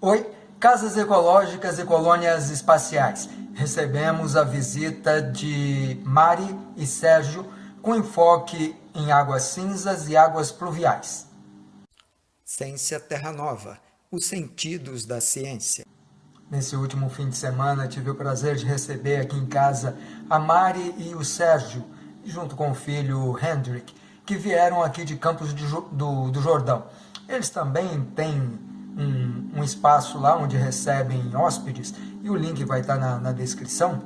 Oi, Casas Ecológicas e Colônias Espaciais. Recebemos a visita de Mari e Sérgio com enfoque em águas cinzas e águas pluviais. Ciência Terra Nova, os sentidos da ciência. Nesse último fim de semana tive o prazer de receber aqui em casa a Mari e o Sérgio, junto com o filho Hendrik, que vieram aqui de Campos do, do Jordão. Eles também têm um, um, espaço lá onde recebem hóspedes, e o link vai estar na, na descrição.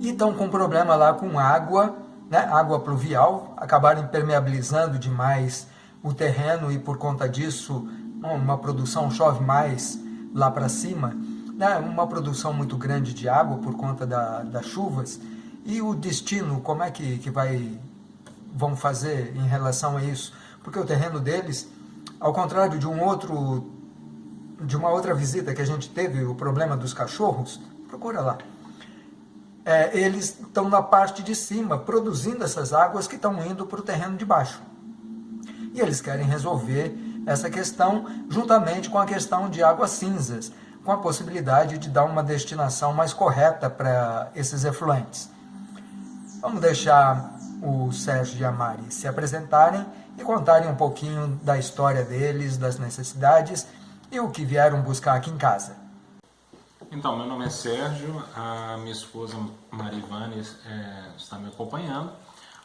E estão com problema lá com água, né, água pluvial, acabaram impermeabilizando demais o terreno e por conta disso uma produção chove mais lá para cima, né, uma produção muito grande de água por conta da, das chuvas. E o destino, como é que, que vai, vão fazer em relação a isso? Porque o terreno deles ao contrário de um outro de uma outra visita que a gente teve, o problema dos cachorros, procura lá. É, eles estão na parte de cima, produzindo essas águas que estão indo para o terreno de baixo. E eles querem resolver essa questão juntamente com a questão de águas cinzas, com a possibilidade de dar uma destinação mais correta para esses efluentes. Vamos deixar o Sérgio e a Mari se apresentarem e contarem um pouquinho da história deles, das necessidades e o que vieram buscar aqui em casa. Então, meu nome é Sérgio, a minha esposa Marivane é, está me acompanhando.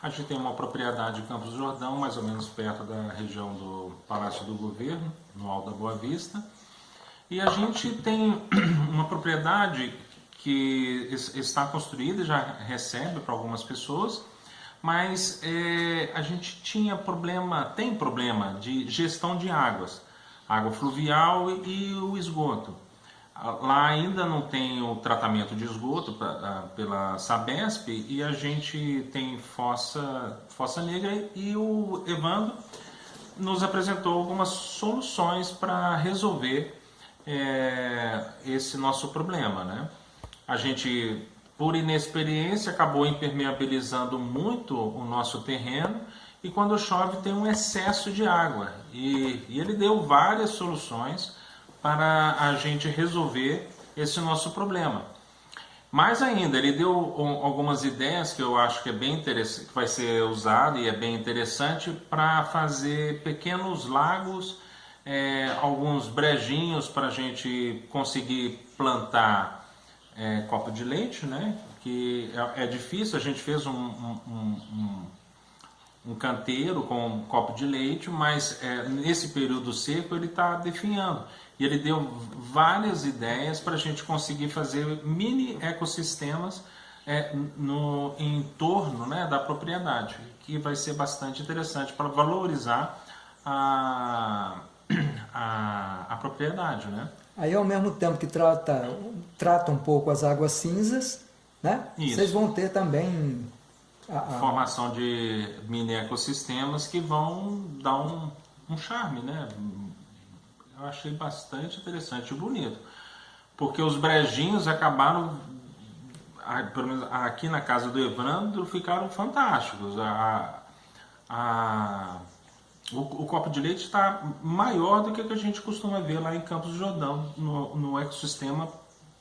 A gente tem uma propriedade em Campos do Jordão, mais ou menos perto da região do Palácio do Governo, no Alto da Boa Vista. E a gente tem uma propriedade que está construída, já recebe para algumas pessoas, mas é, a gente tinha problema, tem problema de gestão de águas, água fluvial e, e o esgoto. Lá ainda não tem o tratamento de esgoto pra, pela Sabesp e a gente tem fossa, fossa negra e o Evandro nos apresentou algumas soluções para resolver é, esse nosso problema. Né? A gente por inexperiência, acabou impermeabilizando muito o nosso terreno e quando chove tem um excesso de água. E, e ele deu várias soluções para a gente resolver esse nosso problema. Mais ainda, ele deu algumas ideias que eu acho que é bem interessante, que vai ser usado e é bem interessante para fazer pequenos lagos, é, alguns brejinhos para a gente conseguir plantar é, copo de leite, né? Que é, é difícil, a gente fez um, um, um, um, canteiro com um copo de leite, mas é, nesse período seco ele está definhando. E ele deu várias ideias para a gente conseguir fazer mini ecossistemas é, no entorno né, da propriedade, que vai ser bastante interessante para valorizar a, a, a propriedade. Né? Aí, ao mesmo tempo que trata, trata um pouco as águas cinzas, né? Isso. vocês vão ter também... Formação de mini ecossistemas que vão dar um, um charme, né? Eu achei bastante interessante e bonito. Porque os brejinhos acabaram, pelo menos aqui na casa do Evandro, ficaram fantásticos. A, a, o, o, copo de leite está maior do que, que a gente costuma ver lá em Campos do Jordão, no, no ecossistema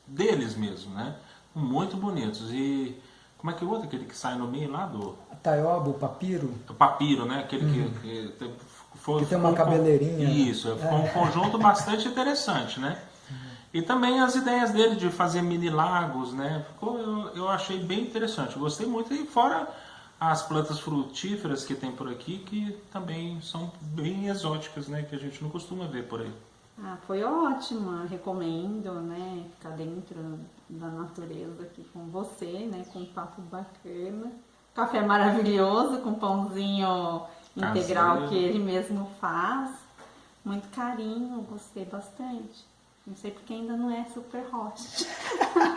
deles mesmo, né? Muito bonitos. E como é que é o outro? Aquele que sai no meio lá do... Taioba, o papiro? O papiro, né? Aquele uhum. que, que, foi, que tem uma cabeleirinha. Isso, é. foi um conjunto bastante interessante, né? Uhum. E também as ideias dele de fazer mini lagos, né? Ficou, eu, eu achei bem interessante, gostei muito. E fora as plantas frutíferas que tem por aqui, que também são bem exóticas, né? Que a gente não costuma ver por aí. Ah, foi ótimo, recomendo, né? Ficar dentro da natureza aqui com você, né? Com um papo bacana. Café maravilhoso, com pãozinho integral que ele mesmo faz. Muito carinho, gostei bastante. Não sei porque ainda não é super hot.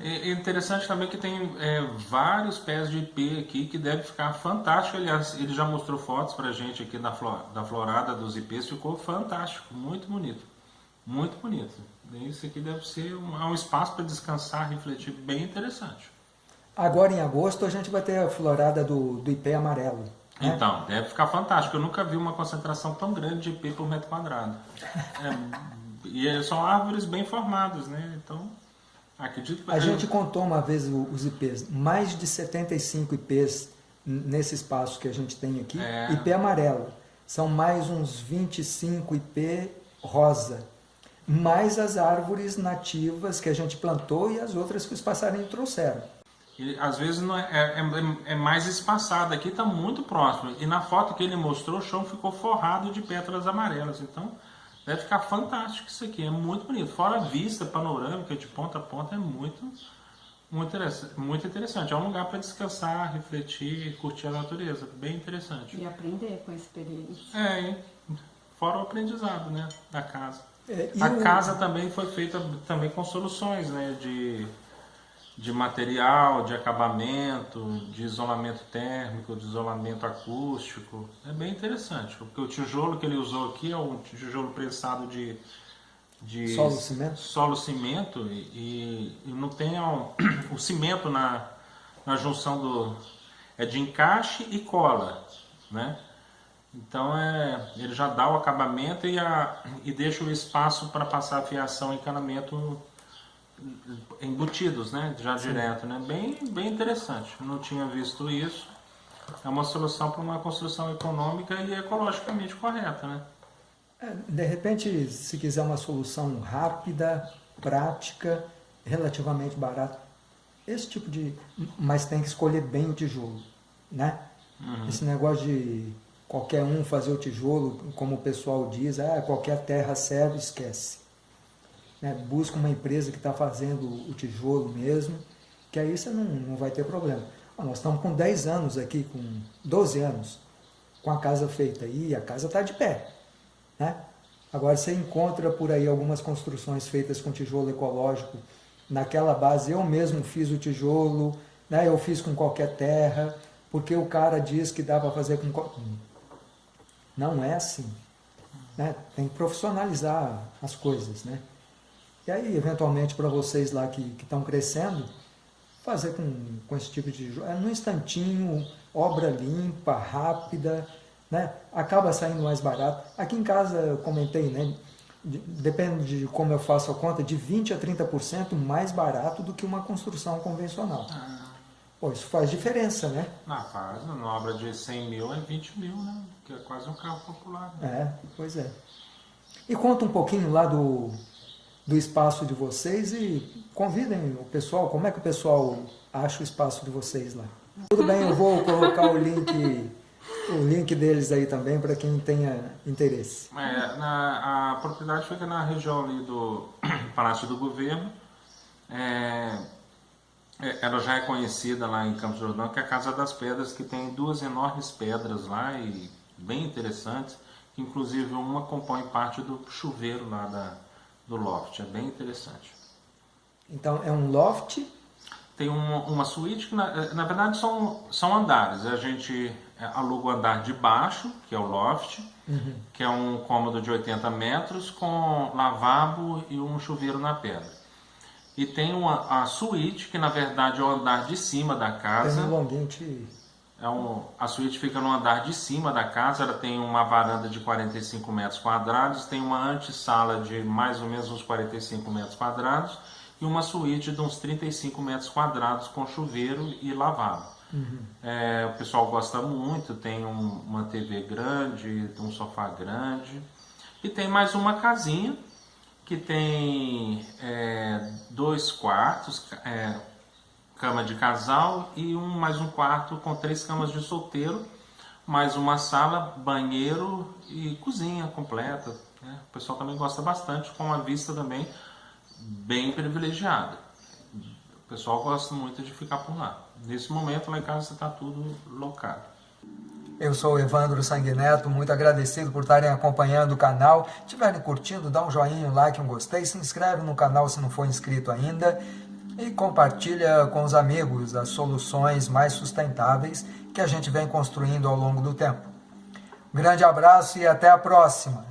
É interessante também que tem é, vários pés de IP aqui que deve ficar fantástico. Aliás, ele já mostrou fotos pra gente aqui da, flor, da florada dos IPs, ficou fantástico, muito bonito. Muito bonito. Isso aqui deve ser um, é um espaço para descansar, refletir, bem interessante. Agora em agosto a gente vai ter a florada do, do IP amarelo. Né? Então, deve ficar fantástico. Eu nunca vi uma concentração tão grande de IP por metro quadrado. É e são árvores bem formadas, né? Então, acredito que... A gente contou uma vez os IPs, mais de 75 IPs nesse espaço que a gente tem aqui, é... IP amarelo. São mais uns 25 IP rosa, mais as árvores nativas que a gente plantou e as outras que os passarinhos trouxeram. E, às vezes não é, é, é, é mais espaçado, aqui está muito próximo. E na foto que ele mostrou, o chão ficou forrado de pétalas amarelas. Então, deve ficar fantástico isso aqui, é muito bonito. Fora a vista panorâmica de ponta a ponta, é muito, muito, interessante, muito interessante. É um lugar para descansar, refletir, curtir a natureza. Bem interessante. E aprender com a experiência. É, fora o aprendizado né, da casa. É, a o... casa também foi feita também com soluções né, de de material, de acabamento, de isolamento térmico, de isolamento acústico. É bem interessante, porque o tijolo que ele usou aqui é um tijolo prensado de, de solo cimento, solo -cimento e, e, não tem um, o cimento na, na junção do é de encaixe e cola, né? Então é, ele já dá o acabamento e, a, e deixa o espaço para passar a fiação e encanamento embutidos, né? Já Sim. direto, né? Bem, bem interessante. Não tinha visto isso. É uma solução para uma construção econômica e ecologicamente correta, né? É, de repente, se quiser uma solução rápida, prática, relativamente barata, esse tipo de... Mas tem que escolher bem o tijolo, né? Uhum. Esse negócio de qualquer um fazer o tijolo, como o pessoal diz, ah, qualquer terra serve, esquece né, busca uma empresa que está fazendo o tijolo mesmo, que aí você não, não vai ter problema. Ah, nós estamos com 10 anos aqui, com 12 anos, com a casa feita e a casa está de pé. Né? Agora você encontra por aí algumas construções feitas com tijolo ecológico, naquela base eu mesmo fiz o tijolo, né, eu fiz com qualquer terra, porque o cara diz que dá para fazer com... Não é assim. Né? Tem que profissionalizar as coisas. Né? E aí, eventualmente, para vocês lá que estão crescendo, fazer com, com esse tipo de... É no instantinho, obra limpa, rápida, né? acaba saindo mais barato. Aqui em casa, eu comentei, né? depende de como eu faço a conta, de 20% a 30% mais barato do que uma construção convencional. Ah. Pô, isso faz diferença, né? Ah, faz. Uma obra de 100 mil é 20 mil, né? Que é quase um carro popular. Né? É, pois é. E conta um pouquinho lá do, do espaço de vocês e convidem o pessoal, como é que o pessoal acha o espaço de vocês lá. Tudo bem, eu vou colocar o link, o link deles aí também para quem tenha interesse. É, na, a propriedade fica na região ali do Palácio do Governo. É, é, ela já é conhecida lá em Campos Jordão, que é a Casa das Pedras, que tem duas enormes pedras lá e bem interessantes, que inclusive uma compõe parte do chuveiro lá da, do loft, é bem interessante. Então é um loft? Tem uma, uma suíte que na, eh, na verdade são, são andares, a gente eh, aluga o andar de baixo, que é o loft, uhum. que é um cômodo de 80 metros com lavabo e um chuveiro na pedra. E tem uma, a suíte, que na verdade é o andar de cima da casa. Tem um de é um, a suíte fica no andar de cima da casa, ela tem uma varanda de 45 metros quadrados, tem uma antessala de mais ou menos uns 45 metros quadrados e uma suíte de uns 35 metros quadrados com chuveiro e lavabo. Uhum. É, o pessoal gosta muito, tem um, uma TV grande, um sofá grande e tem mais uma casinha que tem é, dois quartos, é, cama de casal e um mais um quarto com três camas de solteiro, mais uma sala, banheiro e cozinha completa. Né? O pessoal também gosta bastante, com uma vista também bem privilegiada. O pessoal gosta muito de ficar por lá. Nesse momento lá em casa está tudo locado. Eu sou Evandro Sanguineto, muito agradecido por estarem acompanhando o canal. Se estiverem curtindo, dá um joinha, um like, um gostei, se inscreve no canal se não for inscrito ainda e compartilha com os amigos as soluções mais sustentáveis que a gente vem construindo ao longo do tempo. grande abraço e até a próxima!